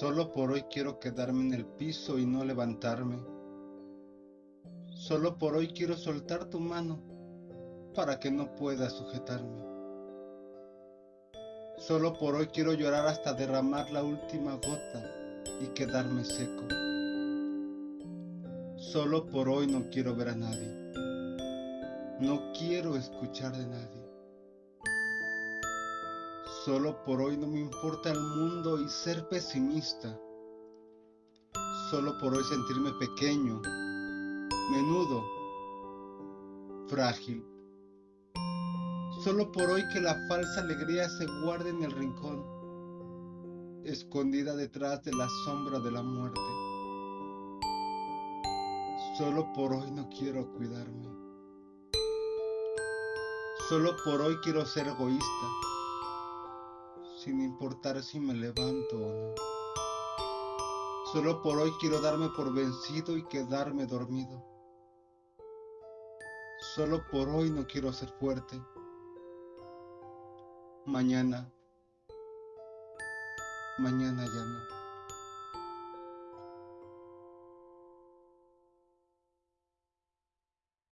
Solo por hoy quiero quedarme en el piso y no levantarme. Solo por hoy quiero soltar tu mano para que no puedas sujetarme. Solo por hoy quiero llorar hasta derramar la última gota y quedarme seco. Solo por hoy no quiero ver a nadie. No quiero escuchar de nadie. Solo por hoy no me importa el mundo y ser pesimista. Solo por hoy sentirme pequeño, menudo, frágil. Solo por hoy que la falsa alegría se guarde en el rincón, escondida detrás de la sombra de la muerte. Solo por hoy no quiero cuidarme. Solo por hoy quiero ser egoísta sin importar si me levanto o no. Solo por hoy quiero darme por vencido y quedarme dormido. Solo por hoy no quiero ser fuerte. Mañana, mañana ya no.